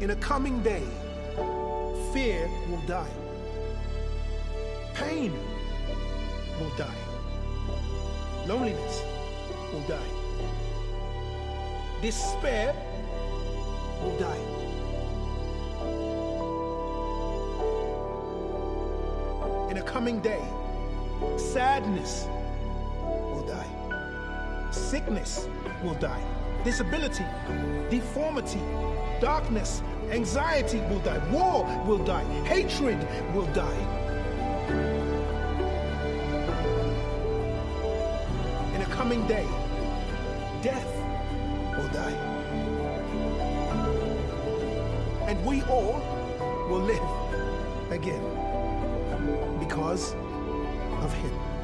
In a coming day, fear will die. Pain will die. Loneliness will die. Despair will die. In a coming day, sadness will die. Sickness will die. Disability, deformity, darkness, anxiety will die. War will die. Hatred will die. In a coming day, death will die. And we all will live again because of him.